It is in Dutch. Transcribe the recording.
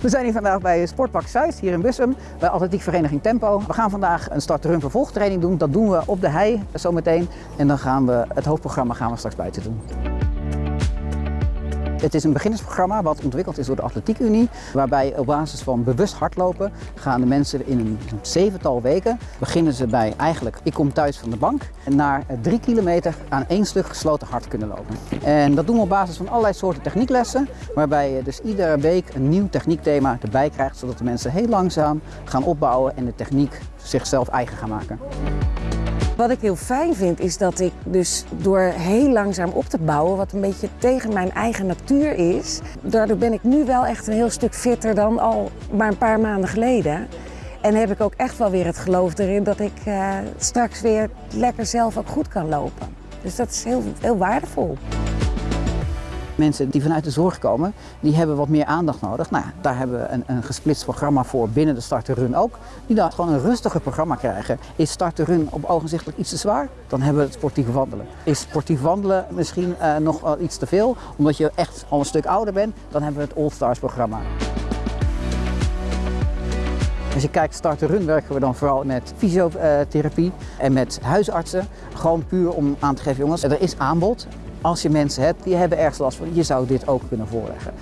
We zijn hier vandaag bij Sportpark Zuid, hier in Bussum, bij atletiekvereniging Tempo. We gaan vandaag een start-run vervolgtraining doen. Dat doen we op de hei zometeen. En dan gaan we het hoofdprogramma gaan we straks buiten doen. Het is een beginnersprogramma wat ontwikkeld is door de Atletiek Unie, waarbij op basis van bewust hardlopen gaan de mensen in een zevental weken, beginnen ze bij eigenlijk, ik kom thuis van de bank, naar drie kilometer aan één stuk gesloten hard kunnen lopen. En dat doen we op basis van allerlei soorten technieklessen, waarbij je dus iedere week een nieuw techniekthema erbij krijgt, zodat de mensen heel langzaam gaan opbouwen en de techniek zichzelf eigen gaan maken. Wat ik heel fijn vind is dat ik dus door heel langzaam op te bouwen, wat een beetje tegen mijn eigen natuur is, daardoor ben ik nu wel echt een heel stuk fitter dan al maar een paar maanden geleden. En heb ik ook echt wel weer het geloof erin dat ik uh, straks weer lekker zelf ook goed kan lopen. Dus dat is heel, heel waardevol. Mensen die vanuit de zorg komen, die hebben wat meer aandacht nodig. Nou, daar hebben we een, een gesplitst programma voor binnen de Start Run ook. Die dan gewoon een rustiger programma krijgen. Is Start Run op ogenzichtelijk iets te zwaar? Dan hebben we het sportief wandelen. Is sportief wandelen misschien uh, nog iets te veel? Omdat je echt al een stuk ouder bent? Dan hebben we het All Stars programma. Als je kijkt start run werken we dan vooral met fysiotherapie en met huisartsen. Gewoon puur om aan te geven jongens, er is aanbod. Als je mensen hebt die hebben ergens last van, je zou dit ook kunnen voorleggen.